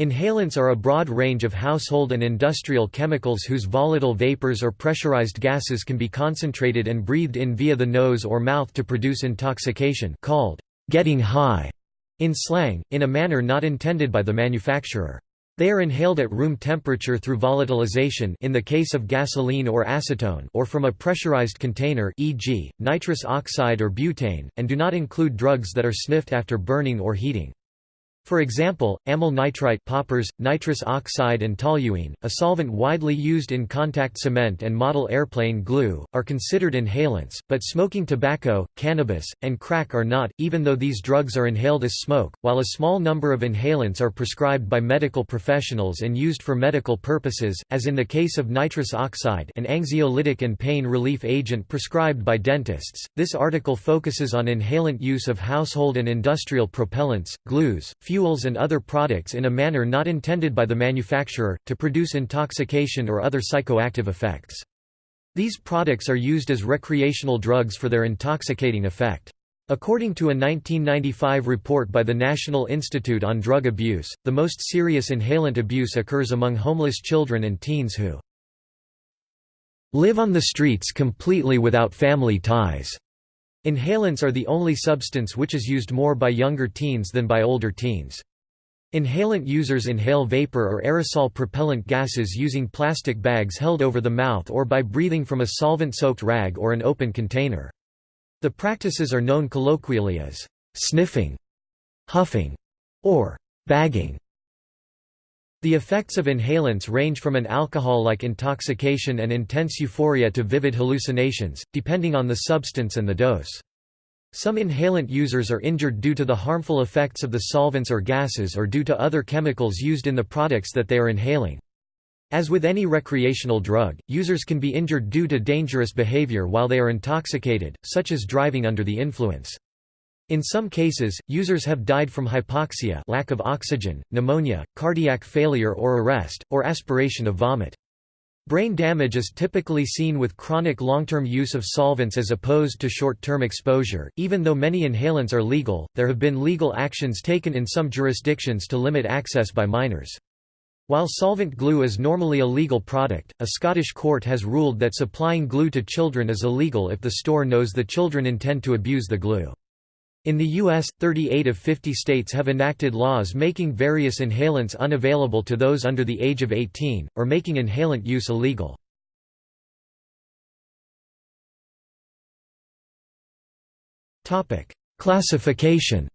Inhalants are a broad range of household and industrial chemicals whose volatile vapors or pressurized gases can be concentrated and breathed in via the nose or mouth to produce intoxication called getting high in slang, in a manner not intended by the manufacturer. They are inhaled at room temperature through volatilization in the case of gasoline or acetone or from a pressurized container e.g., nitrous oxide or butane, and do not include drugs that are sniffed after burning or heating. For example, amyl nitrite poppers, nitrous oxide and toluene, a solvent widely used in contact cement and model airplane glue, are considered inhalants, but smoking tobacco, cannabis, and crack are not, even though these drugs are inhaled as smoke. While a small number of inhalants are prescribed by medical professionals and used for medical purposes, as in the case of nitrous oxide an anxiolytic and pain relief agent prescribed by dentists, this article focuses on inhalant use of household and industrial propellants, glues, and other products in a manner not intended by the manufacturer, to produce intoxication or other psychoactive effects. These products are used as recreational drugs for their intoxicating effect. According to a 1995 report by the National Institute on Drug Abuse, the most serious inhalant abuse occurs among homeless children and teens who live on the streets completely without family ties. Inhalants are the only substance which is used more by younger teens than by older teens. Inhalant users inhale vapor or aerosol propellant gases using plastic bags held over the mouth or by breathing from a solvent-soaked rag or an open container. The practices are known colloquially as sniffing, huffing, or bagging. The effects of inhalants range from an alcohol-like intoxication and intense euphoria to vivid hallucinations, depending on the substance and the dose. Some inhalant users are injured due to the harmful effects of the solvents or gases or due to other chemicals used in the products that they are inhaling. As with any recreational drug, users can be injured due to dangerous behavior while they are intoxicated, such as driving under the influence. In some cases, users have died from hypoxia lack of oxygen, pneumonia, cardiac failure or arrest, or aspiration of vomit. Brain damage is typically seen with chronic long-term use of solvents as opposed to short-term exposure. Even though many inhalants are legal, there have been legal actions taken in some jurisdictions to limit access by minors. While solvent glue is normally a legal product, a Scottish court has ruled that supplying glue to children is illegal if the store knows the children intend to abuse the glue. In the U.S., 38 of 50 states have enacted laws making various inhalants unavailable to those under the age of 18, or making inhalant use illegal. Classification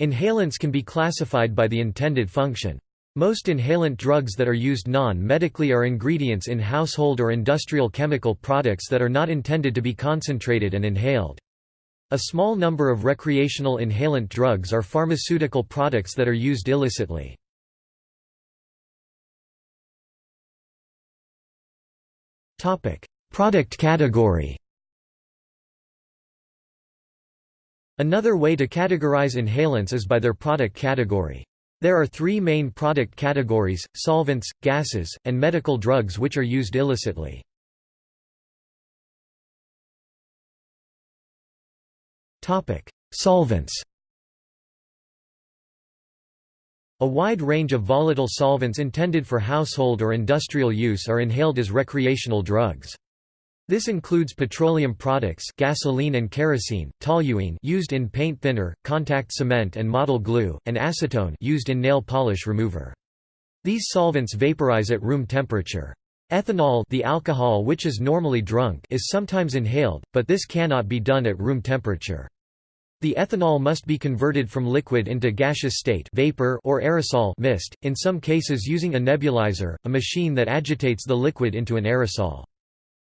Inhalants can be classified by the intended function. Most inhalant drugs that are used non-medically are ingredients in household or industrial chemical products that are not intended to be concentrated and inhaled. A small number of recreational inhalant drugs are pharmaceutical products that are used illicitly. Product category Another way to categorize inhalants is by their product category. There are three main product categories, solvents, gases, and medical drugs which are used illicitly. Solvents A wide range of volatile solvents intended for household or industrial use are inhaled as recreational drugs. This includes petroleum products gasoline and kerosene, toluene used in paint thinner, contact cement and model glue, and acetone used in nail polish remover. These solvents vaporize at room temperature. Ethanol the alcohol which is normally drunk is sometimes inhaled, but this cannot be done at room temperature. The ethanol must be converted from liquid into gaseous state vapor or aerosol mist, in some cases using a nebulizer, a machine that agitates the liquid into an aerosol.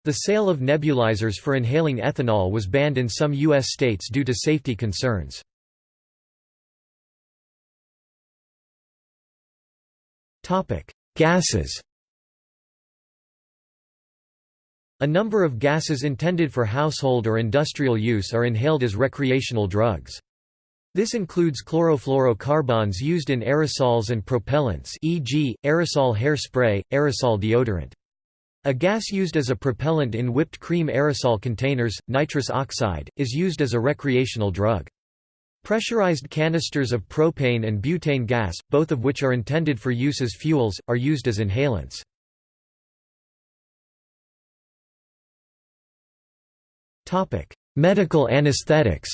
The sale of nebulizers for inhaling ethanol was banned in some U.S. states due to safety concerns. Gases A number of gases intended for household or industrial use are inhaled as recreational drugs. This includes chlorofluorocarbons used in aerosols and propellants e.g., aerosol hairspray, aerosol deodorant. A gas used as a propellant in whipped cream aerosol containers, nitrous oxide, is used as a recreational drug. Pressurized canisters of propane and butane gas, both of which are intended for use as fuels, are used as inhalants. Medical anesthetics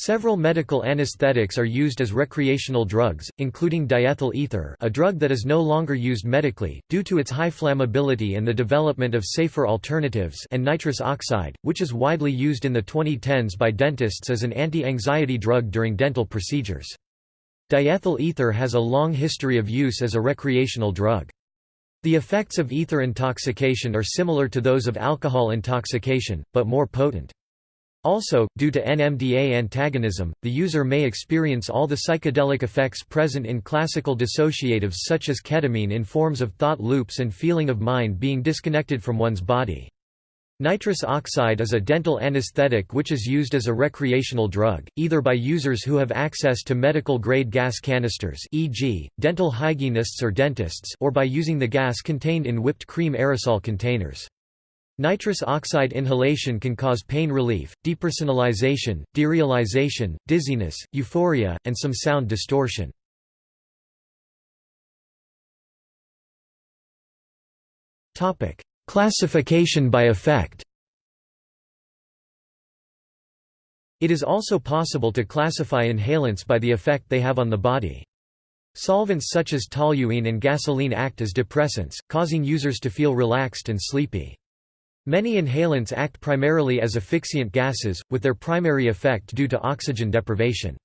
Several medical anesthetics are used as recreational drugs, including diethyl ether a drug that is no longer used medically, due to its high flammability and the development of safer alternatives and nitrous oxide, which is widely used in the 2010s by dentists as an anti-anxiety drug during dental procedures. Diethyl ether has a long history of use as a recreational drug. The effects of ether intoxication are similar to those of alcohol intoxication, but more potent. Also, due to NMDA antagonism, the user may experience all the psychedelic effects present in classical dissociatives such as ketamine in forms of thought loops and feeling of mind being disconnected from one's body. Nitrous oxide is a dental anesthetic which is used as a recreational drug, either by users who have access to medical-grade gas canisters e.g., dental hygienists or dentists or by using the gas contained in whipped cream aerosol containers. Nitrous oxide inhalation can cause pain relief, depersonalization, derealization, dizziness, euphoria, and some sound distortion. Topic: Classification by effect It is also possible to classify inhalants by the effect they have on the body. Solvents such as toluene and gasoline act as depressants, causing users to feel relaxed and sleepy. Many inhalants act primarily as asphyxiant gases, with their primary effect due to oxygen deprivation.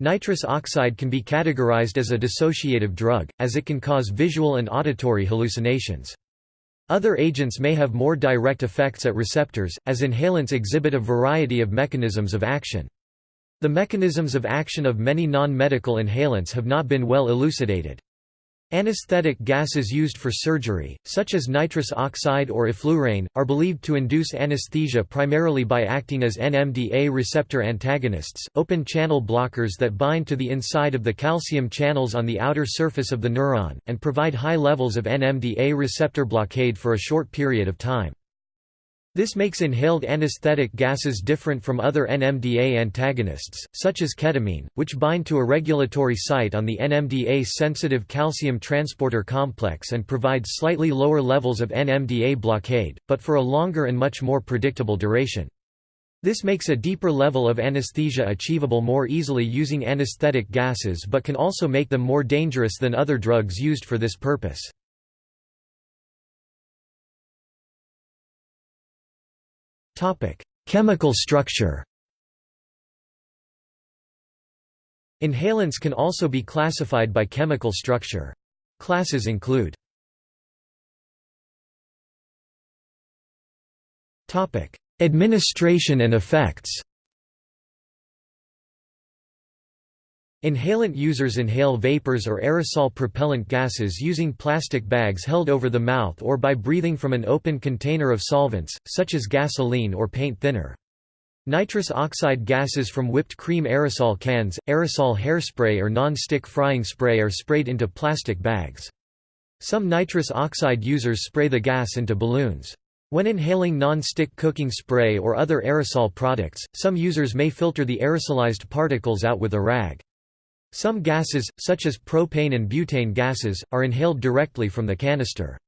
Nitrous oxide can be categorized as a dissociative drug, as it can cause visual and auditory hallucinations. Other agents may have more direct effects at receptors, as inhalants exhibit a variety of mechanisms of action. The mechanisms of action of many non-medical inhalants have not been well elucidated. Anesthetic gases used for surgery, such as nitrous oxide or enflurane, are believed to induce anesthesia primarily by acting as NMDA receptor antagonists, open channel blockers that bind to the inside of the calcium channels on the outer surface of the neuron, and provide high levels of NMDA receptor blockade for a short period of time. This makes inhaled anesthetic gases different from other NMDA antagonists, such as ketamine, which bind to a regulatory site on the NMDA-sensitive calcium transporter complex and provide slightly lower levels of NMDA blockade, but for a longer and much more predictable duration. This makes a deeper level of anesthesia achievable more easily using anesthetic gases but can also make them more dangerous than other drugs used for this purpose. Chemical structure Inhalants can also be classified by chemical structure. Classes include Administration and effects Inhalant users inhale vapors or aerosol propellant gases using plastic bags held over the mouth or by breathing from an open container of solvents, such as gasoline or paint thinner. Nitrous oxide gases from whipped cream aerosol cans, aerosol hairspray or non-stick frying spray are sprayed into plastic bags. Some nitrous oxide users spray the gas into balloons. When inhaling non-stick cooking spray or other aerosol products, some users may filter the aerosolized particles out with a rag. Some gases, such as propane and butane gases, are inhaled directly from the canister.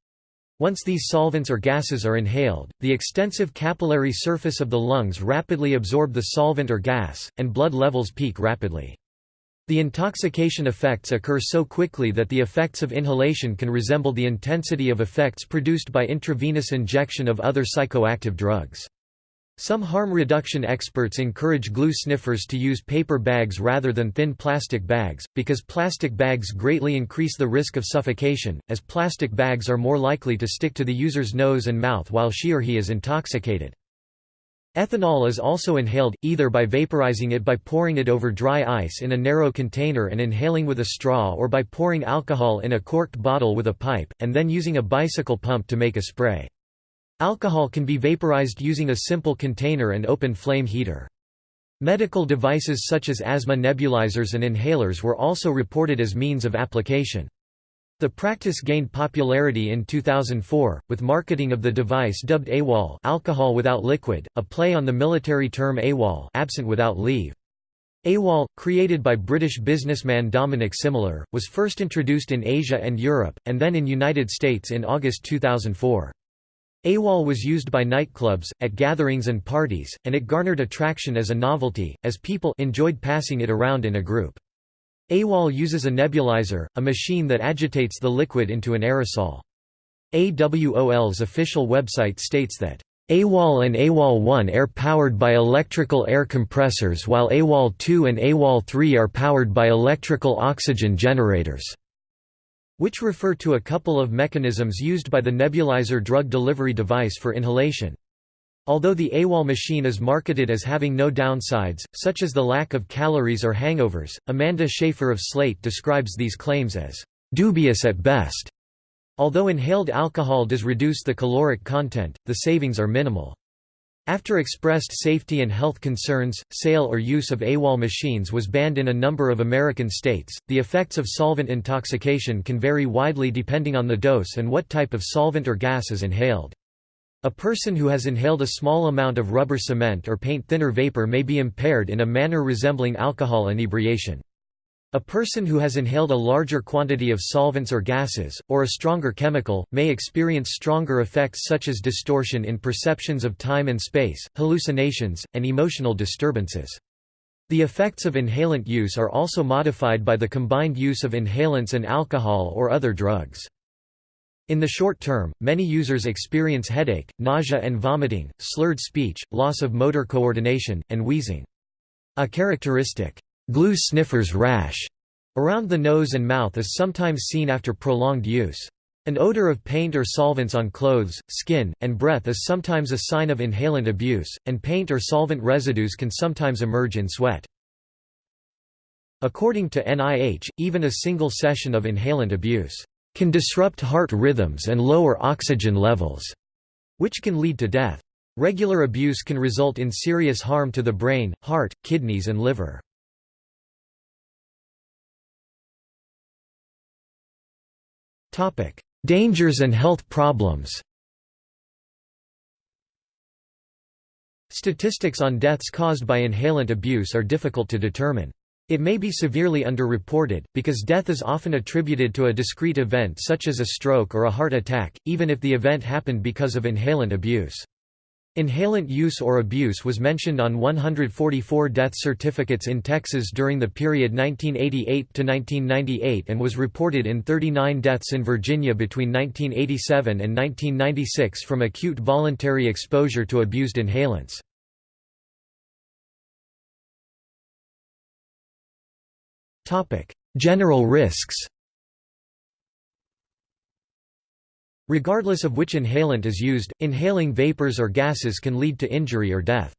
Once these solvents or gases are inhaled, the extensive capillary surface of the lungs rapidly absorb the solvent or gas, and blood levels peak rapidly. The intoxication effects occur so quickly that the effects of inhalation can resemble the intensity of effects produced by intravenous injection of other psychoactive drugs. Some harm reduction experts encourage glue sniffers to use paper bags rather than thin plastic bags, because plastic bags greatly increase the risk of suffocation, as plastic bags are more likely to stick to the user's nose and mouth while she or he is intoxicated. Ethanol is also inhaled, either by vaporizing it by pouring it over dry ice in a narrow container and inhaling with a straw or by pouring alcohol in a corked bottle with a pipe, and then using a bicycle pump to make a spray. Alcohol can be vaporized using a simple container and open flame heater. Medical devices such as asthma nebulizers and inhalers were also reported as means of application. The practice gained popularity in 2004, with marketing of the device dubbed AWOL alcohol without liquid, a play on the military term AWOL absent without leave. AWOL, created by British businessman Dominic Simler, was first introduced in Asia and Europe, and then in United States in August 2004. AWOL was used by nightclubs, at gatherings and parties, and it garnered attraction as a novelty, as people enjoyed passing it around in a group. AWOL uses a nebulizer, a machine that agitates the liquid into an aerosol. AWOL's official website states that AWOL and AWOL-1 are powered by electrical air compressors while AWOL-2 and AWOL-3 are powered by electrical oxygen generators, which refer to a couple of mechanisms used by the nebulizer drug delivery device for inhalation. Although the AWOL machine is marketed as having no downsides, such as the lack of calories or hangovers, Amanda Schaffer of Slate describes these claims as dubious at best. Although inhaled alcohol does reduce the caloric content, the savings are minimal. After expressed safety and health concerns, sale or use of AWOL machines was banned in a number of American states. The effects of solvent intoxication can vary widely depending on the dose and what type of solvent or gas is inhaled. A person who has inhaled a small amount of rubber cement or paint thinner vapor may be impaired in a manner resembling alcohol inebriation. A person who has inhaled a larger quantity of solvents or gases, or a stronger chemical, may experience stronger effects such as distortion in perceptions of time and space, hallucinations, and emotional disturbances. The effects of inhalant use are also modified by the combined use of inhalants and alcohol or other drugs. In the short term, many users experience headache, nausea and vomiting, slurred speech, loss of motor coordination, and wheezing. A characteristic, glue sniffer's rash around the nose and mouth is sometimes seen after prolonged use. An odor of paint or solvents on clothes, skin, and breath is sometimes a sign of inhalant abuse, and paint or solvent residues can sometimes emerge in sweat. According to NIH, even a single session of inhalant abuse can disrupt heart rhythms and lower oxygen levels, which can lead to death. Regular abuse can result in serious harm to the brain, heart, kidneys and liver. Dangers and health problems Statistics on deaths caused by inhalant abuse are difficult to determine. It may be severely underreported, because death is often attributed to a discrete event such as a stroke or a heart attack, even if the event happened because of inhalant abuse. Inhalant use or abuse was mentioned on 144 death certificates in Texas during the period 1988 to 1998 and was reported in 39 deaths in Virginia between 1987 and 1996 from acute voluntary exposure to abused inhalants. General risks Regardless of which inhalant is used, inhaling vapors or gases can lead to injury or death.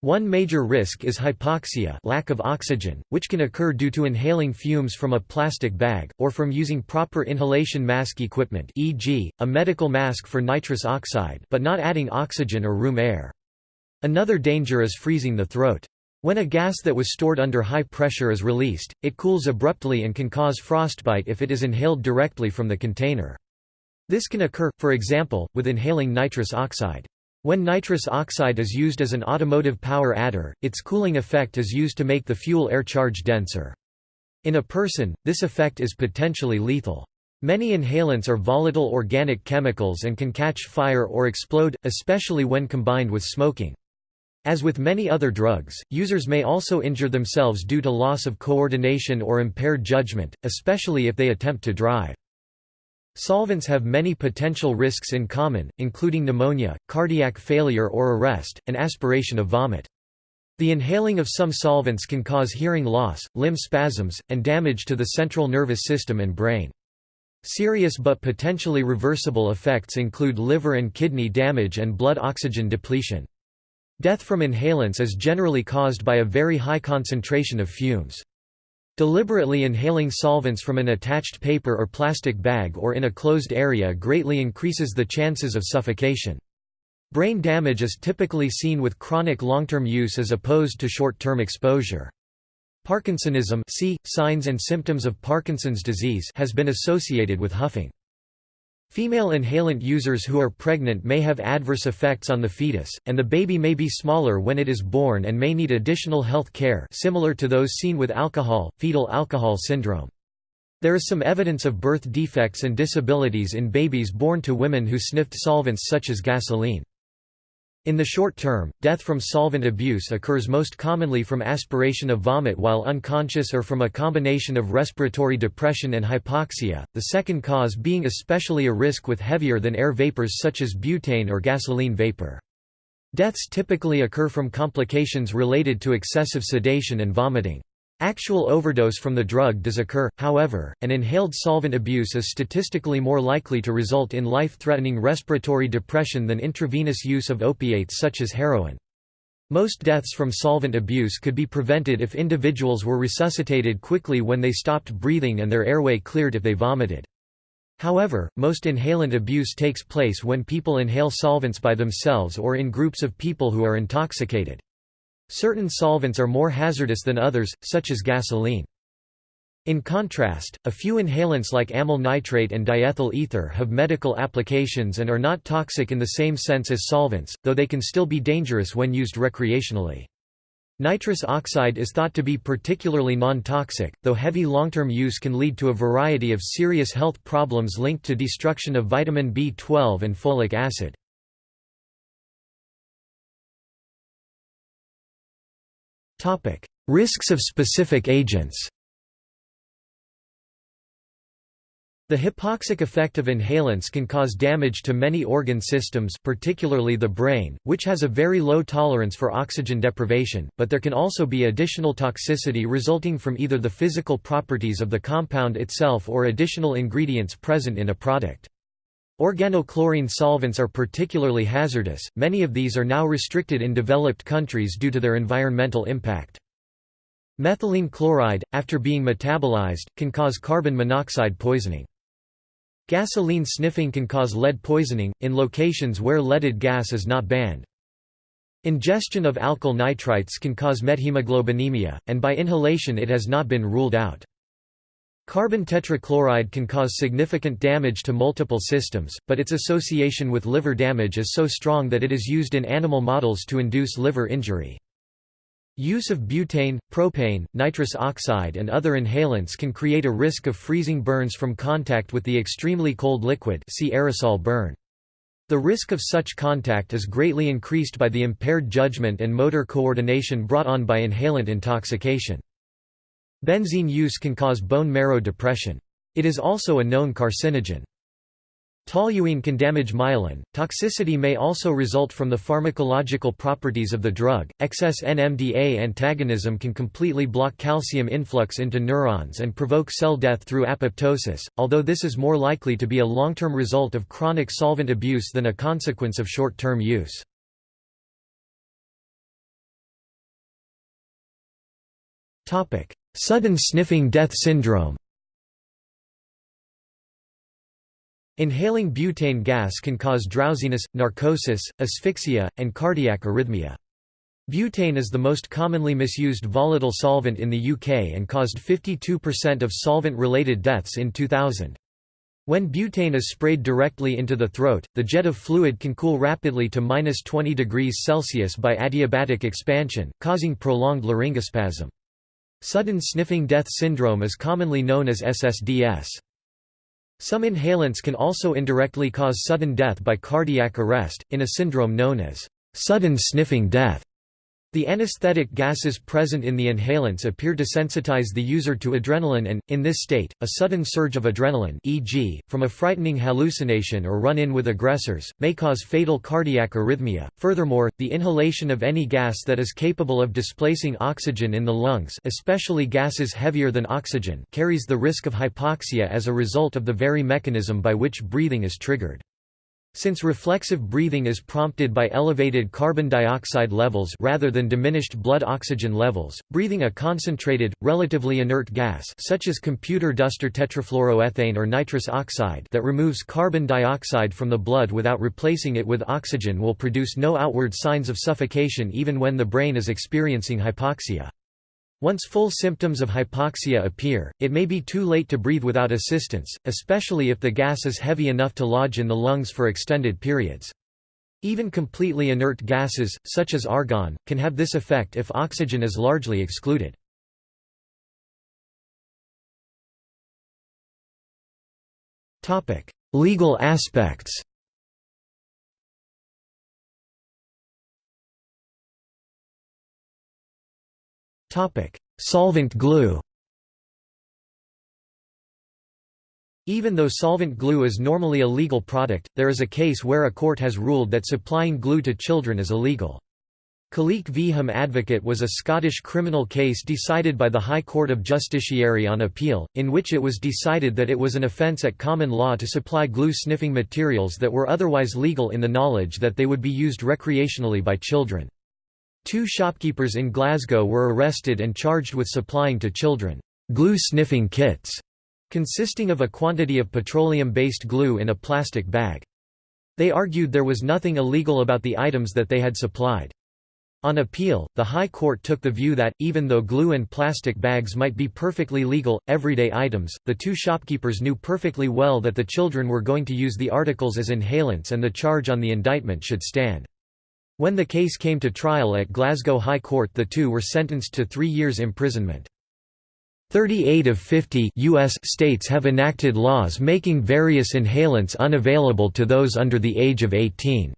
One major risk is hypoxia lack of oxygen, which can occur due to inhaling fumes from a plastic bag, or from using proper inhalation mask equipment e.g., a medical mask for nitrous oxide but not adding oxygen or room air. Another danger is freezing the throat. When a gas that was stored under high pressure is released, it cools abruptly and can cause frostbite if it is inhaled directly from the container. This can occur, for example, with inhaling nitrous oxide. When nitrous oxide is used as an automotive power adder, its cooling effect is used to make the fuel air charge denser. In a person, this effect is potentially lethal. Many inhalants are volatile organic chemicals and can catch fire or explode, especially when combined with smoking. As with many other drugs, users may also injure themselves due to loss of coordination or impaired judgment, especially if they attempt to drive. Solvents have many potential risks in common, including pneumonia, cardiac failure or arrest, and aspiration of vomit. The inhaling of some solvents can cause hearing loss, limb spasms, and damage to the central nervous system and brain. Serious but potentially reversible effects include liver and kidney damage and blood oxygen depletion. Death from inhalants is generally caused by a very high concentration of fumes. Deliberately inhaling solvents from an attached paper or plastic bag or in a closed area greatly increases the chances of suffocation. Brain damage is typically seen with chronic long-term use as opposed to short-term exposure. Parkinsonism see, signs and symptoms of Parkinson's disease has been associated with huffing. Female inhalant users who are pregnant may have adverse effects on the fetus, and the baby may be smaller when it is born and may need additional health care similar to those seen with alcohol, fetal alcohol syndrome. There is some evidence of birth defects and disabilities in babies born to women who sniffed solvents such as gasoline. In the short term, death from solvent abuse occurs most commonly from aspiration of vomit while unconscious or from a combination of respiratory depression and hypoxia, the second cause being especially a risk with heavier than air vapors such as butane or gasoline vapor. Deaths typically occur from complications related to excessive sedation and vomiting. Actual overdose from the drug does occur, however, and inhaled solvent abuse is statistically more likely to result in life-threatening respiratory depression than intravenous use of opiates such as heroin. Most deaths from solvent abuse could be prevented if individuals were resuscitated quickly when they stopped breathing and their airway cleared if they vomited. However, most inhalant abuse takes place when people inhale solvents by themselves or in groups of people who are intoxicated. Certain solvents are more hazardous than others, such as gasoline. In contrast, a few inhalants like amyl nitrate and diethyl ether have medical applications and are not toxic in the same sense as solvents, though they can still be dangerous when used recreationally. Nitrous oxide is thought to be particularly non-toxic, though heavy long-term use can lead to a variety of serious health problems linked to destruction of vitamin B12 and folic acid. Topic: Risks of specific agents. The hypoxic effect of inhalants can cause damage to many organ systems particularly the brain, which has a very low tolerance for oxygen deprivation, but there can also be additional toxicity resulting from either the physical properties of the compound itself or additional ingredients present in a product. Organochlorine solvents are particularly hazardous, many of these are now restricted in developed countries due to their environmental impact. Methylene chloride, after being metabolized, can cause carbon monoxide poisoning. Gasoline sniffing can cause lead poisoning, in locations where leaded gas is not banned. Ingestion of alkyl nitrites can cause methemoglobinemia, and by inhalation it has not been ruled out. Carbon tetrachloride can cause significant damage to multiple systems, but its association with liver damage is so strong that it is used in animal models to induce liver injury. Use of butane, propane, nitrous oxide and other inhalants can create a risk of freezing burns from contact with the extremely cold liquid see aerosol burn. The risk of such contact is greatly increased by the impaired judgment and motor coordination brought on by inhalant intoxication. Benzene use can cause bone marrow depression. It is also a known carcinogen. Toluene can damage myelin. Toxicity may also result from the pharmacological properties of the drug. Excess NMDA antagonism can completely block calcium influx into neurons and provoke cell death through apoptosis, although this is more likely to be a long-term result of chronic solvent abuse than a consequence of short-term use. Sudden sniffing death syndrome Inhaling butane gas can cause drowsiness, narcosis, asphyxia, and cardiac arrhythmia. Butane is the most commonly misused volatile solvent in the UK and caused 52% of solvent-related deaths in 2000. When butane is sprayed directly into the throat, the jet of fluid can cool rapidly to minus 20 degrees Celsius by adiabatic expansion, causing prolonged laryngospasm. Sudden sniffing death syndrome is commonly known as SSDS. Some inhalants can also indirectly cause sudden death by cardiac arrest, in a syndrome known as sudden sniffing death. The anesthetic gases present in the inhalants appear to sensitize the user to adrenaline and, in this state, a sudden surge of adrenaline e.g., from a frightening hallucination or run-in with aggressors, may cause fatal cardiac arrhythmia. Furthermore, the inhalation of any gas that is capable of displacing oxygen in the lungs especially gases heavier than oxygen carries the risk of hypoxia as a result of the very mechanism by which breathing is triggered. Since reflexive breathing is prompted by elevated carbon dioxide levels rather than diminished blood oxygen levels, breathing a concentrated, relatively inert gas such as computer dust or tetrafluoroethane or nitrous oxide that removes carbon dioxide from the blood without replacing it with oxygen will produce no outward signs of suffocation even when the brain is experiencing hypoxia. Once full symptoms of hypoxia appear, it may be too late to breathe without assistance, especially if the gas is heavy enough to lodge in the lungs for extended periods. Even completely inert gases, such as argon, can have this effect if oxygen is largely excluded. Legal aspects Solvent glue Even though solvent glue is normally a legal product, there is a case where a court has ruled that supplying glue to children is illegal. Khaliq v Hum Advocate was a Scottish criminal case decided by the High Court of Justiciary on appeal, in which it was decided that it was an offence at common law to supply glue-sniffing materials that were otherwise legal in the knowledge that they would be used recreationally by children. Two shopkeepers in Glasgow were arrested and charged with supplying to children glue-sniffing kits, consisting of a quantity of petroleum-based glue in a plastic bag. They argued there was nothing illegal about the items that they had supplied. On appeal, the High Court took the view that, even though glue and plastic bags might be perfectly legal, everyday items, the two shopkeepers knew perfectly well that the children were going to use the articles as inhalants and the charge on the indictment should stand. When the case came to trial at Glasgow High Court the two were sentenced to three years imprisonment. 38 of 50 US states have enacted laws making various inhalants unavailable to those under the age of 18.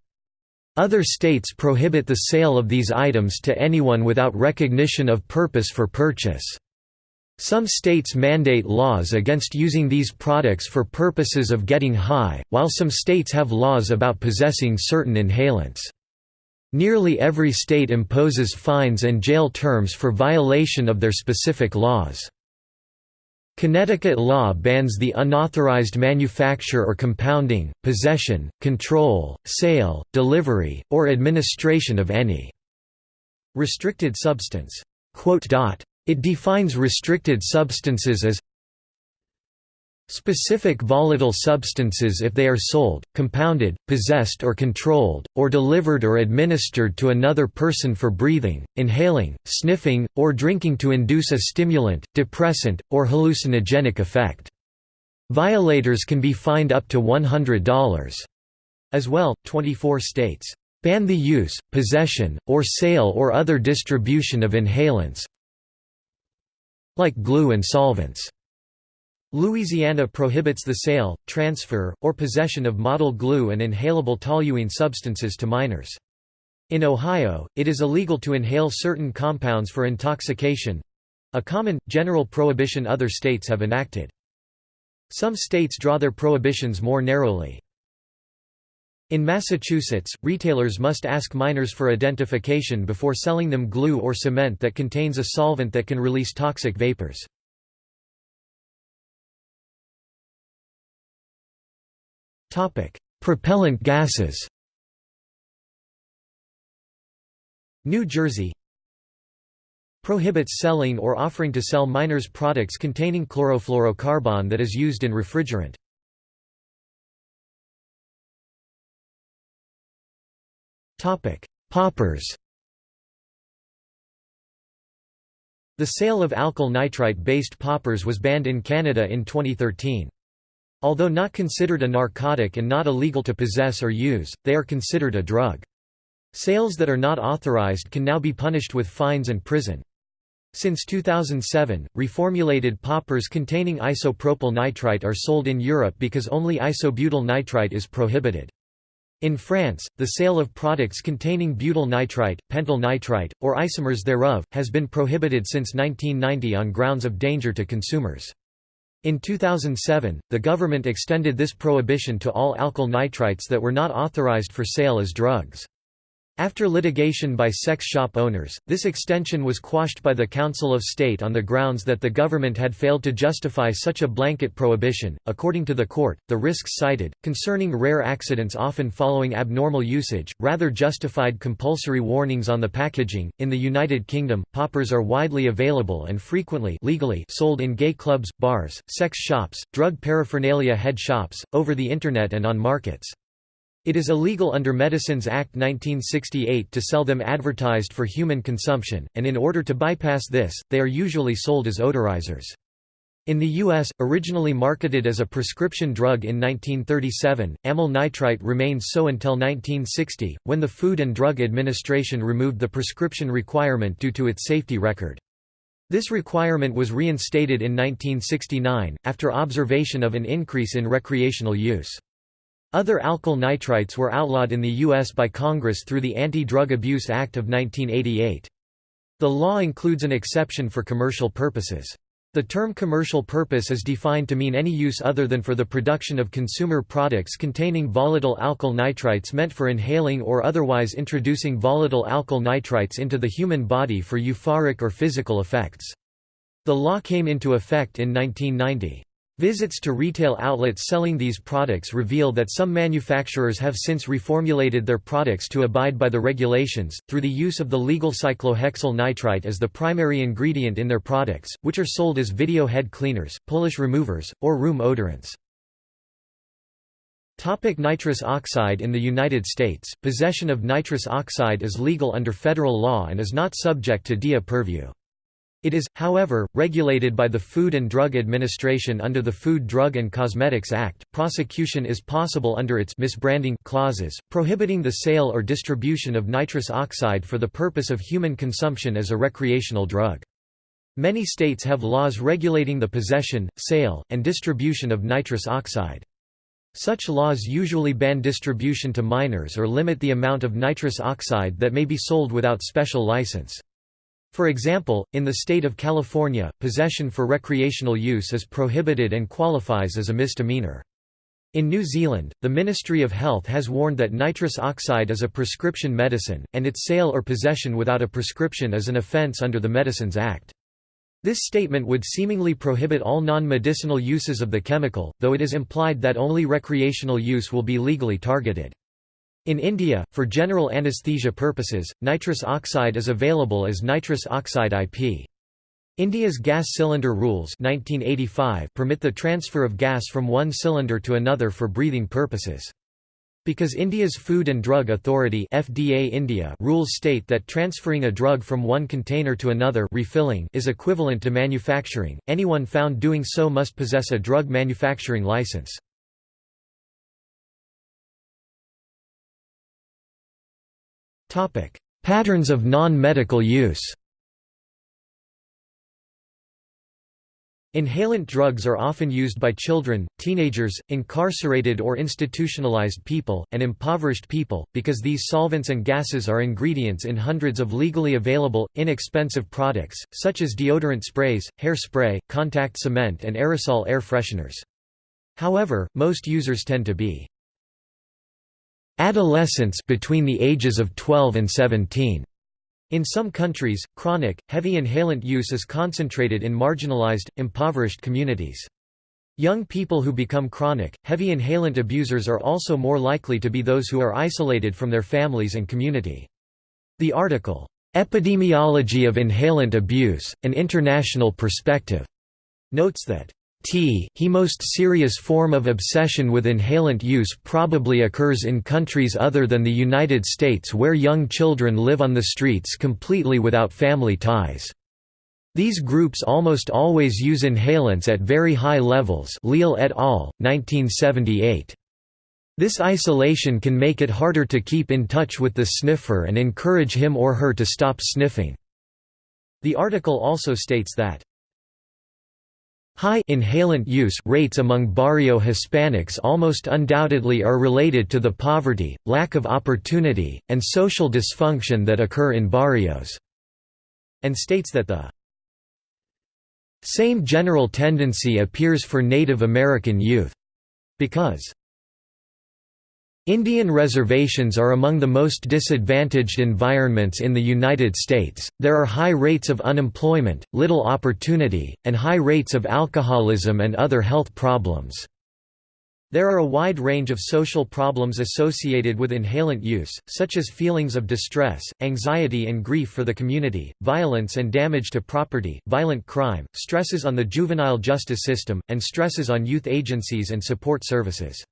Other states prohibit the sale of these items to anyone without recognition of purpose for purchase. Some states mandate laws against using these products for purposes of getting high, while some states have laws about possessing certain inhalants. Nearly every state imposes fines and jail terms for violation of their specific laws. Connecticut law bans the unauthorized manufacture or compounding, possession, control, sale, delivery, or administration of any restricted substance. It defines restricted substances as Specific volatile substances if they are sold, compounded, possessed or controlled, or delivered or administered to another person for breathing, inhaling, sniffing, or drinking to induce a stimulant, depressant, or hallucinogenic effect. Violators can be fined up to $100. As well, 24 states ban the use, possession, or sale or other distribution of inhalants like glue and solvents. Louisiana prohibits the sale, transfer, or possession of model glue and inhalable toluene substances to minors. In Ohio, it is illegal to inhale certain compounds for intoxication—a common, general prohibition other states have enacted. Some states draw their prohibitions more narrowly. In Massachusetts, retailers must ask minors for identification before selling them glue or cement that contains a solvent that can release toxic vapors. Topic: Propellant gases. New Jersey prohibits selling or offering to sell minors products containing chlorofluorocarbon that is used in refrigerant. Topic: Poppers. The sale of alkyl nitrite-based poppers was banned in Canada in 2013. Although not considered a narcotic and not illegal to possess or use, they are considered a drug. Sales that are not authorized can now be punished with fines and prison. Since 2007, reformulated poppers containing isopropyl nitrite are sold in Europe because only isobutyl nitrite is prohibited. In France, the sale of products containing butyl nitrite, pentyl nitrite, or isomers thereof, has been prohibited since 1990 on grounds of danger to consumers. In 2007, the government extended this prohibition to all alkyl nitrites that were not authorized for sale as drugs. After litigation by sex shop owners, this extension was quashed by the Council of State on the grounds that the government had failed to justify such a blanket prohibition. According to the court, the risks cited, concerning rare accidents often following abnormal usage, rather justified compulsory warnings on the packaging. In the United Kingdom, poppers are widely available and frequently legally sold in gay clubs, bars, sex shops, drug paraphernalia head shops, over the internet and on markets. It is illegal under Medicines Act 1968 to sell them advertised for human consumption, and in order to bypass this, they are usually sold as odorizers. In the U.S., originally marketed as a prescription drug in 1937, amyl nitrite remained so until 1960, when the Food and Drug Administration removed the prescription requirement due to its safety record. This requirement was reinstated in 1969, after observation of an increase in recreational use. Other alkyl nitrites were outlawed in the U.S. by Congress through the Anti-Drug Abuse Act of 1988. The law includes an exception for commercial purposes. The term commercial purpose is defined to mean any use other than for the production of consumer products containing volatile alkyl nitrites meant for inhaling or otherwise introducing volatile alkyl nitrites into the human body for euphoric or physical effects. The law came into effect in 1990. Visits to retail outlets selling these products reveal that some manufacturers have since reformulated their products to abide by the regulations, through the use of the legal cyclohexyl nitrite as the primary ingredient in their products, which are sold as video head cleaners, polish removers, or room odorants. Topic nitrous oxide In the United States, possession of nitrous oxide is legal under federal law and is not subject to DEA purview. It is, however, regulated by the Food and Drug Administration under the Food Drug and Cosmetics Act. Prosecution is possible under its misbranding clauses, prohibiting the sale or distribution of nitrous oxide for the purpose of human consumption as a recreational drug. Many states have laws regulating the possession, sale, and distribution of nitrous oxide. Such laws usually ban distribution to minors or limit the amount of nitrous oxide that may be sold without special license. For example, in the state of California, possession for recreational use is prohibited and qualifies as a misdemeanor. In New Zealand, the Ministry of Health has warned that nitrous oxide is a prescription medicine, and its sale or possession without a prescription is an offence under the Medicines Act. This statement would seemingly prohibit all non-medicinal uses of the chemical, though it is implied that only recreational use will be legally targeted. In India, for general anesthesia purposes, nitrous oxide is available as nitrous oxide IP. India's gas cylinder rules 1985 permit the transfer of gas from one cylinder to another for breathing purposes. Because India's Food and Drug Authority FDA India rules state that transferring a drug from one container to another refilling is equivalent to manufacturing, anyone found doing so must possess a drug manufacturing license. Patterns of non-medical use. Inhalant drugs are often used by children, teenagers, incarcerated or institutionalized people, and impoverished people, because these solvents and gases are ingredients in hundreds of legally available, inexpensive products, such as deodorant sprays, hair spray, contact cement and aerosol air fresheners. However, most users tend to be Adolescents between the ages of 12 and 17. In some countries, chronic, heavy inhalant use is concentrated in marginalized, impoverished communities. Young people who become chronic, heavy inhalant abusers are also more likely to be those who are isolated from their families and community. The article, "'Epidemiology of Inhalant Abuse, An International Perspective' notes that T he most serious form of obsession with inhalant use probably occurs in countries other than the United States where young children live on the streets completely without family ties. These groups almost always use inhalants at very high levels Leal et al., 1978. This isolation can make it harder to keep in touch with the sniffer and encourage him or her to stop sniffing. The article also states that High inhalant use rates among barrio Hispanics almost undoubtedly are related to the poverty, lack of opportunity, and social dysfunction that occur in barrios, and states that the same general tendency appears for Native American youth. Because Indian reservations are among the most disadvantaged environments in the United States, there are high rates of unemployment, little opportunity, and high rates of alcoholism and other health problems. There are a wide range of social problems associated with inhalant use, such as feelings of distress, anxiety and grief for the community, violence and damage to property, violent crime, stresses on the juvenile justice system, and stresses on youth agencies and support services.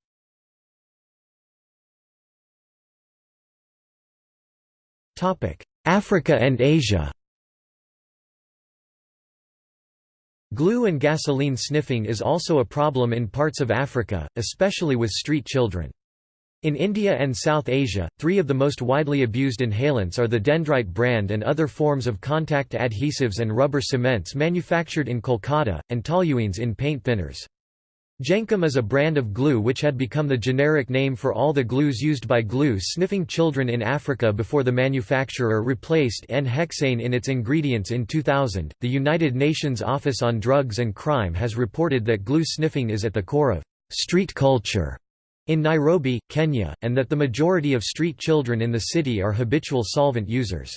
Africa and Asia Glue and gasoline sniffing is also a problem in parts of Africa, especially with street children. In India and South Asia, three of the most widely abused inhalants are the dendrite brand and other forms of contact adhesives and rubber cements manufactured in Kolkata, and toluenes in paint thinners. Jenkem is a brand of glue which had become the generic name for all the glues used by glue-sniffing children in Africa before the manufacturer replaced N-hexane in its ingredients in 2000. The United Nations Office on Drugs and Crime has reported that glue sniffing is at the core of street culture in Nairobi, Kenya, and that the majority of street children in the city are habitual solvent users.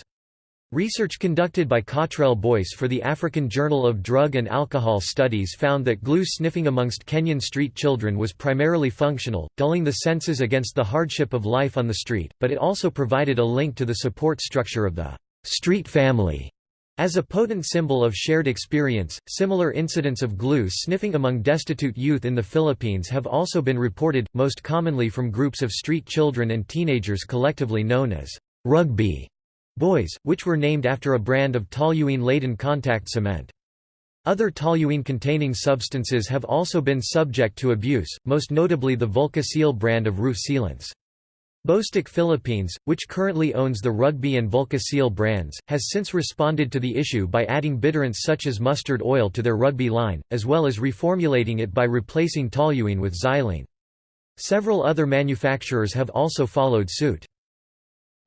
Research conducted by Cottrell Boyce for the African Journal of Drug and Alcohol Studies found that glue sniffing amongst Kenyan street children was primarily functional, dulling the senses against the hardship of life on the street, but it also provided a link to the support structure of the street family. As a potent symbol of shared experience, similar incidents of glue sniffing among destitute youth in the Philippines have also been reported, most commonly from groups of street children and teenagers collectively known as rugby boys, which were named after a brand of toluene-laden contact cement. Other toluene-containing substances have also been subject to abuse, most notably the Vulkaseal brand of roof sealants. Bostik Philippines, which currently owns the Rugby and Vulkaseal brands, has since responded to the issue by adding bitterants such as mustard oil to their Rugby line, as well as reformulating it by replacing toluene with xylene. Several other manufacturers have also followed suit.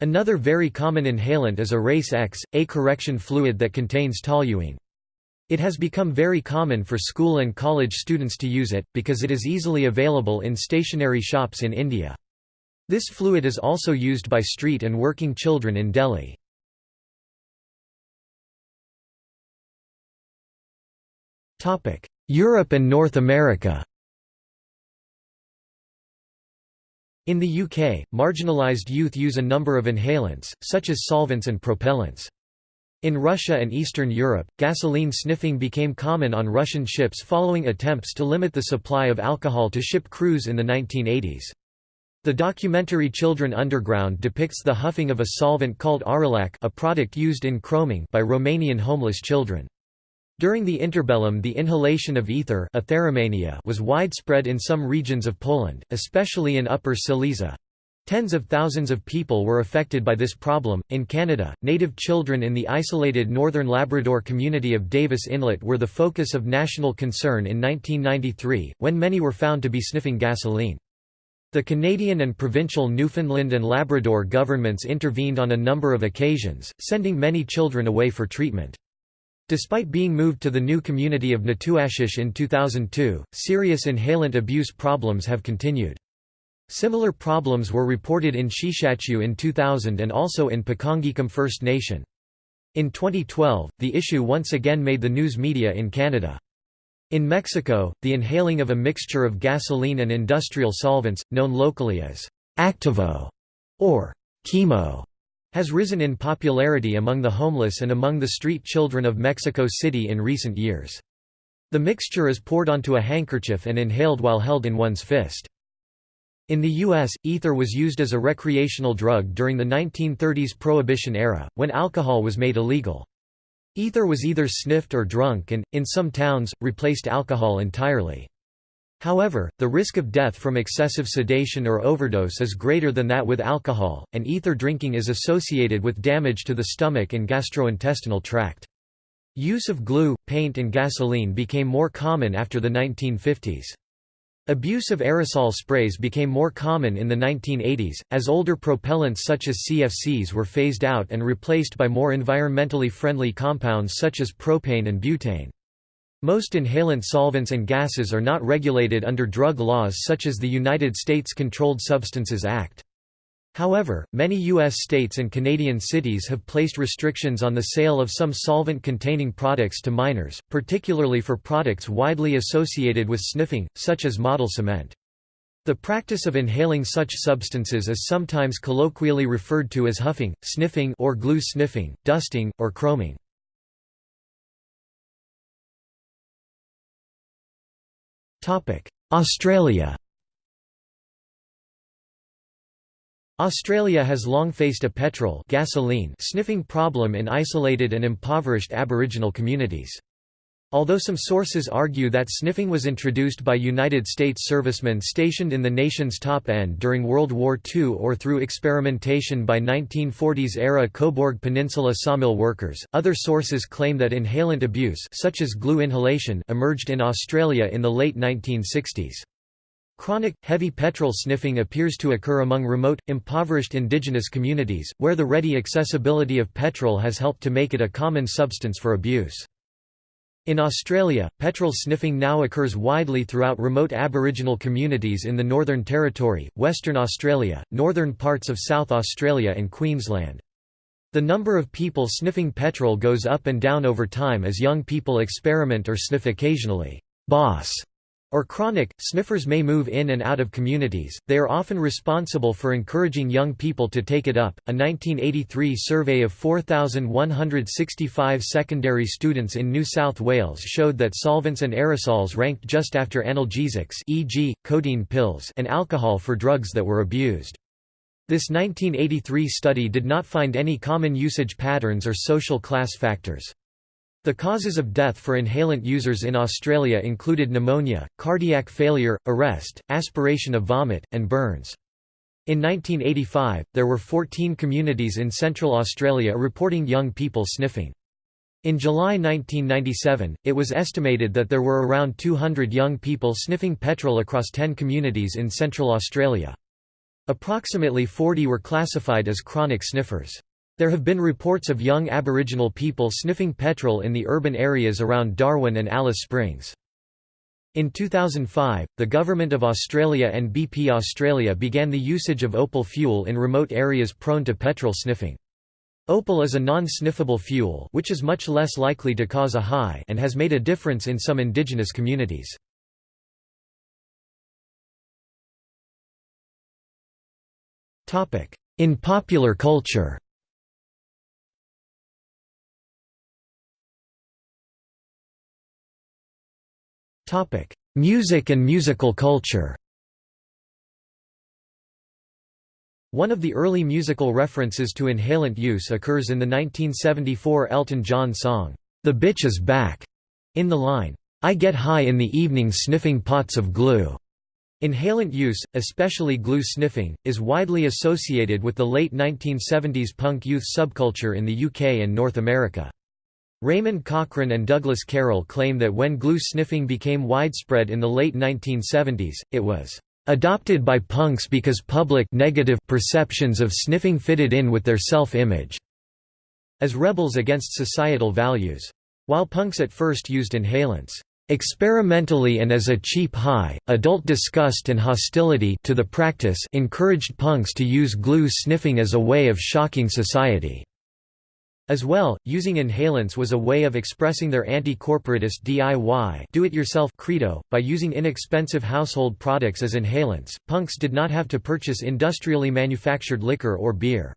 Another very common inhalant is Erase X, a correction fluid that contains toluene. It has become very common for school and college students to use it, because it is easily available in stationery shops in India. This fluid is also used by street and working children in Delhi. Europe and North America In the UK, marginalised youth use a number of inhalants, such as solvents and propellants. In Russia and Eastern Europe, gasoline sniffing became common on Russian ships following attempts to limit the supply of alcohol to ship crews in the 1980s. The documentary Children Underground depicts the huffing of a solvent called Aurolac a product used in chroming by Romanian homeless children. During the interbellum the inhalation of ether was widespread in some regions of Poland, especially in Upper Silesia. Tens of thousands of people were affected by this problem. In Canada, native children in the isolated northern Labrador community of Davis Inlet were the focus of national concern in 1993, when many were found to be sniffing gasoline. The Canadian and provincial Newfoundland and Labrador governments intervened on a number of occasions, sending many children away for treatment. Despite being moved to the new community of Natuashish in 2002, serious inhalant abuse problems have continued. Similar problems were reported in Sheshatshiu in 2000 and also in Pikangikum First Nation. In 2012, the issue once again made the news media in Canada. In Mexico, the inhaling of a mixture of gasoline and industrial solvents, known locally as Activo or chemo, has risen in popularity among the homeless and among the street children of Mexico City in recent years. The mixture is poured onto a handkerchief and inhaled while held in one's fist. In the U.S., ether was used as a recreational drug during the 1930s Prohibition era, when alcohol was made illegal. Ether was either sniffed or drunk and, in some towns, replaced alcohol entirely. However, the risk of death from excessive sedation or overdose is greater than that with alcohol, and ether drinking is associated with damage to the stomach and gastrointestinal tract. Use of glue, paint and gasoline became more common after the 1950s. Abuse of aerosol sprays became more common in the 1980s, as older propellants such as CFCs were phased out and replaced by more environmentally friendly compounds such as propane and butane. Most inhalant solvents and gases are not regulated under drug laws such as the United States Controlled Substances Act. However, many U.S. states and Canadian cities have placed restrictions on the sale of some solvent-containing products to minors, particularly for products widely associated with sniffing, such as model cement. The practice of inhaling such substances is sometimes colloquially referred to as huffing, sniffing or glue sniffing, dusting, or chroming. Australia Australia has long faced a petrol gasoline sniffing problem in isolated and impoverished Aboriginal communities. Although some sources argue that sniffing was introduced by United States servicemen stationed in the nation's top end during World War II or through experimentation by 1940s-era Cobourg Peninsula sawmill workers, other sources claim that inhalant abuse such as glue inhalation emerged in Australia in the late 1960s. Chronic, heavy petrol sniffing appears to occur among remote, impoverished indigenous communities, where the ready accessibility of petrol has helped to make it a common substance for abuse. In Australia, petrol sniffing now occurs widely throughout remote Aboriginal communities in the Northern Territory, Western Australia, northern parts of South Australia and Queensland. The number of people sniffing petrol goes up and down over time as young people experiment or sniff occasionally. Boss or chronic, sniffers may move in and out of communities, they are often responsible for encouraging young people to take it up. A 1983 survey of 4,165 secondary students in New South Wales showed that solvents and aerosols ranked just after analgesics e.g., codeine pills and alcohol for drugs that were abused. This 1983 study did not find any common usage patterns or social class factors. The causes of death for inhalant users in Australia included pneumonia, cardiac failure, arrest, aspiration of vomit, and burns. In 1985, there were 14 communities in Central Australia reporting young people sniffing. In July 1997, it was estimated that there were around 200 young people sniffing petrol across 10 communities in Central Australia. Approximately 40 were classified as chronic sniffers. There have been reports of young Aboriginal people sniffing petrol in the urban areas around Darwin and Alice Springs. In 2005, the Government of Australia and BP Australia began the usage of opal fuel in remote areas prone to petrol sniffing. Opal is a non-sniffable fuel which is much less likely to cause a high and has made a difference in some indigenous communities. In popular culture Music and musical culture One of the early musical references to inhalant use occurs in the 1974 Elton John song, "'The Bitch Is Back' in the line, "'I get high in the evening sniffing pots of glue'". Inhalant use, especially glue sniffing, is widely associated with the late 1970s punk youth subculture in the UK and North America. Raymond Cochran and Douglas Carroll claim that when glue sniffing became widespread in the late 1970s, it was adopted by punks because public negative perceptions of sniffing fitted in with their self-image as rebels against societal values. While punks at first used inhalants experimentally and as a cheap high, adult disgust and hostility to the practice encouraged punks to use glue sniffing as a way of shocking society. As well, using inhalants was a way of expressing their anti-corporatist DIY do-it-yourself credo. By using inexpensive household products as inhalants, punks did not have to purchase industrially manufactured liquor or beer.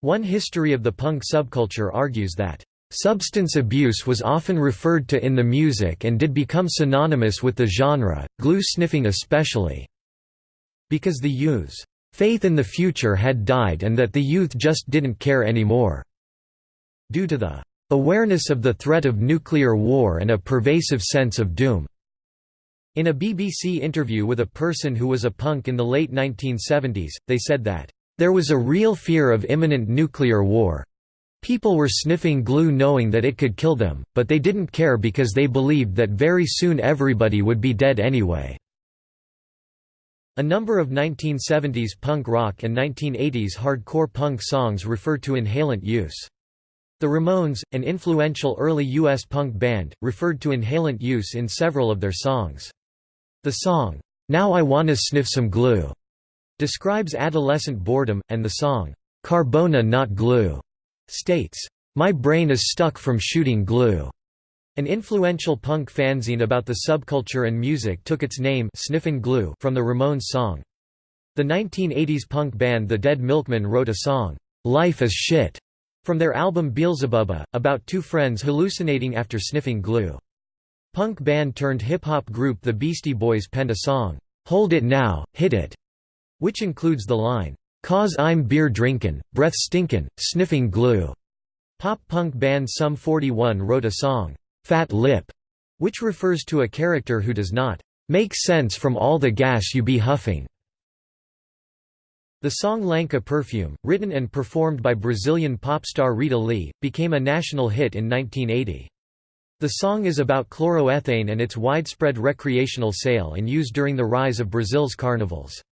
One history of the punk subculture argues that Substance abuse was often referred to in the music and did become synonymous with the genre, glue sniffing especially, because the youth's faith in the future had died and that the youth just didn't care anymore. Due to the awareness of the threat of nuclear war and a pervasive sense of doom. In a BBC interview with a person who was a punk in the late 1970s, they said that, "...there was a real fear of imminent nuclear war. People were sniffing glue knowing that it could kill them, but they didn't care because they believed that very soon everybody would be dead anyway." A number of 1970s punk rock and 1980s hardcore punk songs refer to inhalant use. The Ramones, an influential early U.S. punk band, referred to inhalant use in several of their songs. The song, Now I Wanna Sniff Some Glue, describes adolescent boredom, and the song, Carbona Not Glue, states, My brain is stuck from shooting glue. An influential punk fanzine about the subculture and music took its name Sniffin' Glue from the Ramones song. The 1980s punk band The Dead Milkmen wrote a song, Life is Shit, from their album Beelzebubba, about two friends hallucinating after sniffing glue. Punk band turned hip-hop group The Beastie Boys penned a song, "'Hold It Now, Hit It' which includes the line, Cause I'm beer drinkin', breath stinkin', sniffing glue. Pop punk band Sum 41 wrote a song, Fat Lip, which refers to a character who does not make sense from all the gas you be huffing. The song Lança Perfume, written and performed by Brazilian pop star Rita Lee, became a national hit in 1980. The song is about chloroethane and its widespread recreational sale and use during the rise of Brazil's carnivals.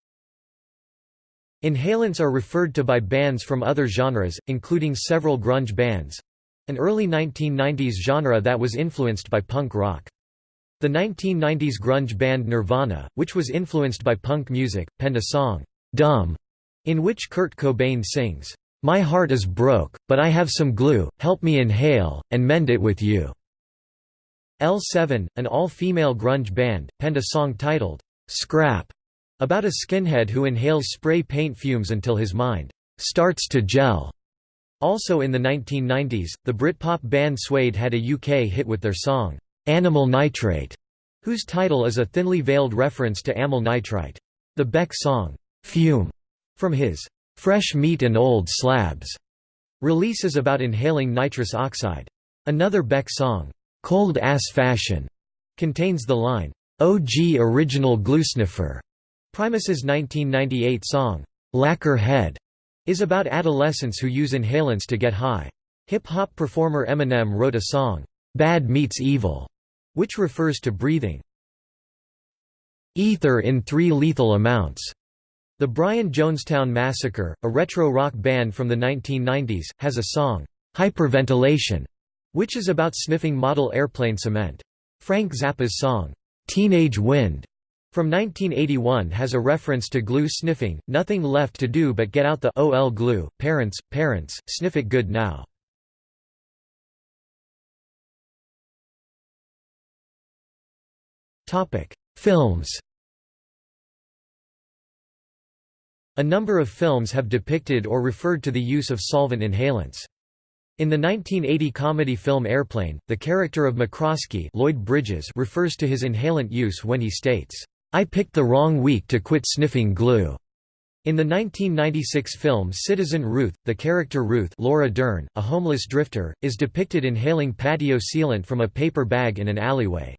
Inhalants are referred to by bands from other genres, including several grunge bands—an early 1990s genre that was influenced by punk rock. The 1990s grunge band Nirvana, which was influenced by punk music, penned a song, Dumb, in which Kurt Cobain sings, "'My heart is broke, but I have some glue, help me inhale, and mend it with you'". L7, an all-female grunge band, penned a song titled, "'Scrap' about a skinhead who inhales spray paint fumes until his mind "'starts to gel'". Also in the 1990s, the Britpop band Suede had a UK hit with their song, "'Animal Nitrate'", whose title is a thinly veiled reference to amyl nitrite. The Beck song, "'Fume' From his Fresh Meat and Old Slabs release is about inhaling nitrous oxide. Another Beck song, Cold Ass Fashion, contains the line, OG Original Gluesniffer. Primus's 1998 song, Lacquer Head, is about adolescents who use inhalants to get high. Hip-hop performer Eminem wrote a song, Bad Meets Evil, which refers to breathing ether in three lethal amounts. The Brian Jonestown Massacre, a retro rock band from the 1990s, has a song, Hyperventilation, which is about sniffing model airplane cement. Frank Zappa's song, Teenage Wind, from 1981 has a reference to glue sniffing, nothing left to do but get out the OL glue, parents, parents, sniff it good now. Films A number of films have depicted or referred to the use of solvent inhalants. In the 1980 comedy film Airplane, the character of McCroskey Lloyd Bridges refers to his inhalant use when he states, "'I picked the wrong week to quit sniffing glue'". In the 1996 film Citizen Ruth, the character Ruth Laura Dern, a homeless drifter, is depicted inhaling patio sealant from a paper bag in an alleyway.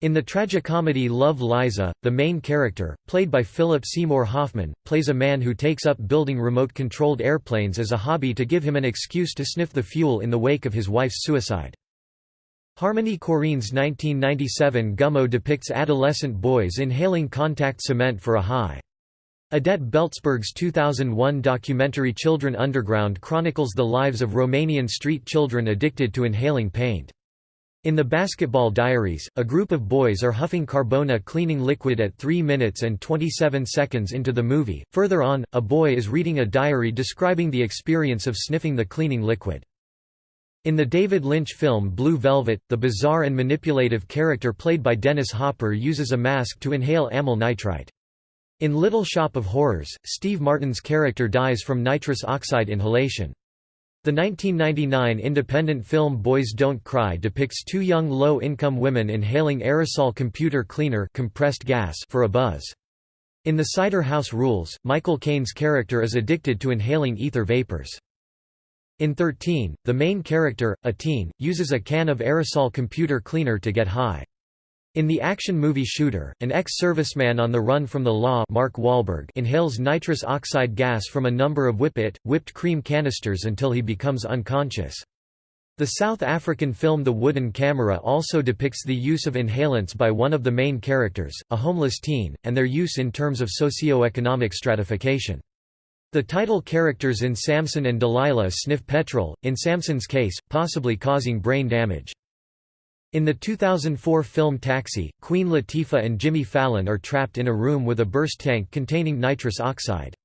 In the tragicomedy Love Liza, the main character, played by Philip Seymour Hoffman, plays a man who takes up building remote-controlled airplanes as a hobby to give him an excuse to sniff the fuel in the wake of his wife's suicide. Harmony Korine's 1997 Gummo depicts adolescent boys inhaling contact cement for a high. Edet Belzberg's 2001 documentary Children Underground chronicles the lives of Romanian street children addicted to inhaling paint. In the Basketball Diaries, a group of boys are huffing Carbona cleaning liquid at 3 minutes and 27 seconds into the movie. Further on, a boy is reading a diary describing the experience of sniffing the cleaning liquid. In the David Lynch film Blue Velvet, the bizarre and manipulative character played by Dennis Hopper uses a mask to inhale amyl nitrite. In Little Shop of Horrors, Steve Martin's character dies from nitrous oxide inhalation. The 1999 independent film Boys Don't Cry depicts two young low-income women inhaling aerosol computer cleaner compressed gas for a buzz. In The Cider House Rules, Michael Caine's character is addicted to inhaling ether vapors. In 13, the main character, a teen, uses a can of aerosol computer cleaner to get high. In the action movie Shooter, an ex-serviceman on the run from the law Mark Wahlberg inhales nitrous oxide gas from a number of Whip-It, whipped cream canisters until he becomes unconscious. The South African film The Wooden Camera also depicts the use of inhalants by one of the main characters, a homeless teen, and their use in terms of socio-economic stratification. The title characters in Samson and Delilah sniff petrol, in Samson's case, possibly causing brain damage. In the 2004 film Taxi, Queen Latifah and Jimmy Fallon are trapped in a room with a burst tank containing nitrous oxide.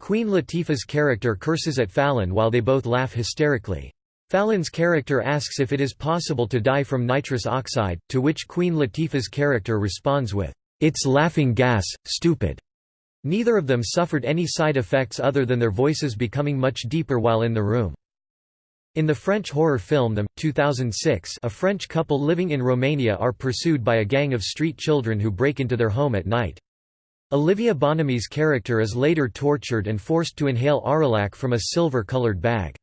Queen Latifah's character curses at Fallon while they both laugh hysterically. Fallon's character asks if it is possible to die from nitrous oxide, to which Queen Latifah's character responds with, "'It's laughing gas, stupid'". Neither of them suffered any side effects other than their voices becoming much deeper while in the room. In the French horror film Them, 2006 a French couple living in Romania are pursued by a gang of street children who break into their home at night. Olivia Bonamy's character is later tortured and forced to inhale Aurolac from a silver-colored bag.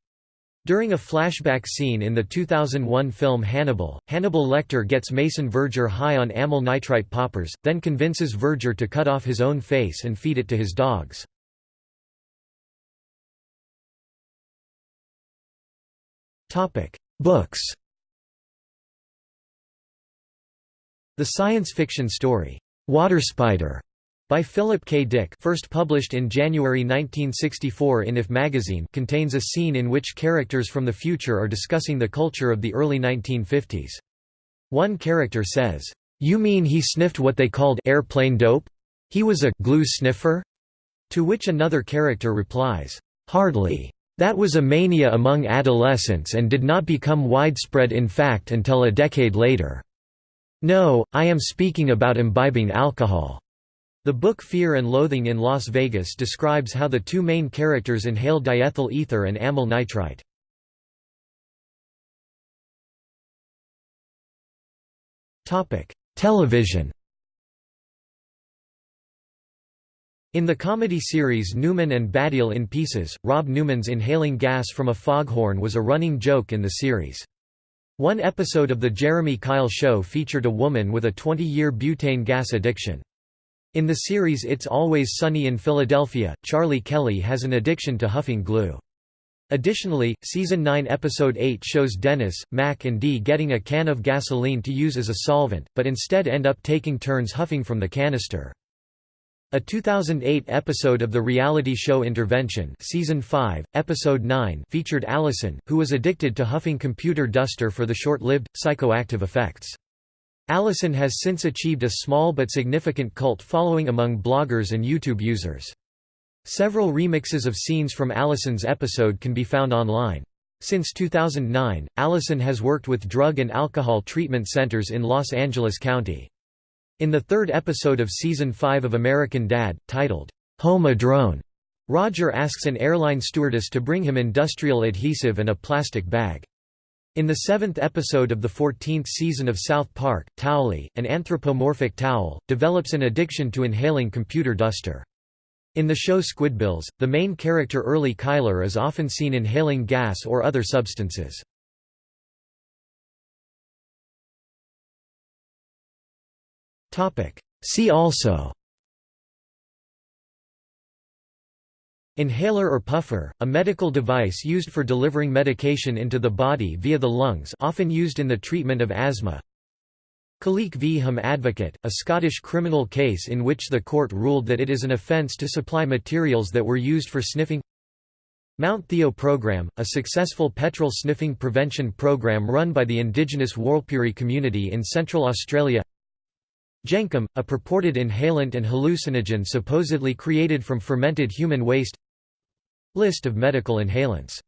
During a flashback scene in the 2001 film Hannibal, Hannibal Lecter gets Mason Verger high on amyl nitrite poppers, then convinces Verger to cut off his own face and feed it to his dogs. Books The science fiction story, Water Spider, by Philip K. Dick first published in January 1964 in IF magazine contains a scene in which characters from the future are discussing the culture of the early 1950s. One character says, "'You mean he sniffed what they called airplane dope? He was a glue sniffer?' To which another character replies, "'Hardly. That was a mania among adolescents and did not become widespread in fact until a decade later. No, I am speaking about imbibing alcohol. The book Fear and Loathing in Las Vegas describes how the two main characters inhale diethyl ether and amyl nitrite. Television In the comedy series Newman and Baddiel in Pieces, Rob Newman's inhaling gas from a foghorn was a running joke in the series. One episode of The Jeremy Kyle Show featured a woman with a 20-year butane gas addiction. In the series It's Always Sunny in Philadelphia, Charlie Kelly has an addiction to huffing glue. Additionally, Season 9 Episode 8 shows Dennis, Mac and Dee getting a can of gasoline to use as a solvent, but instead end up taking turns huffing from the canister. A 2008 episode of the reality show Intervention Season 5, Episode 9 featured Allison, who was addicted to huffing computer duster for the short-lived, psychoactive effects. Allison has since achieved a small but significant cult following among bloggers and YouTube users. Several remixes of scenes from Allison's episode can be found online. Since 2009, Allison has worked with drug and alcohol treatment centers in Los Angeles County. In the third episode of Season 5 of American Dad, titled, Home Adrone, Roger asks an airline stewardess to bring him industrial adhesive and a plastic bag. In the seventh episode of the 14th season of South Park, Towelie, an anthropomorphic towel, develops an addiction to inhaling computer duster. In the show Squidbillies, the main character Early Cuyler is often seen inhaling gas or other substances. See also. Inhaler or puffer, a medical device used for delivering medication into the body via the lungs often used in the treatment of asthma. Khaliq v. Hum Advocate, a Scottish criminal case in which the court ruled that it is an offence to supply materials that were used for sniffing. Mount Theo Program, a successful petrol sniffing prevention program run by the indigenous Warlpiri community in Central Australia Jenkem, a purported inhalant and hallucinogen supposedly created from fermented human waste. List of medical inhalants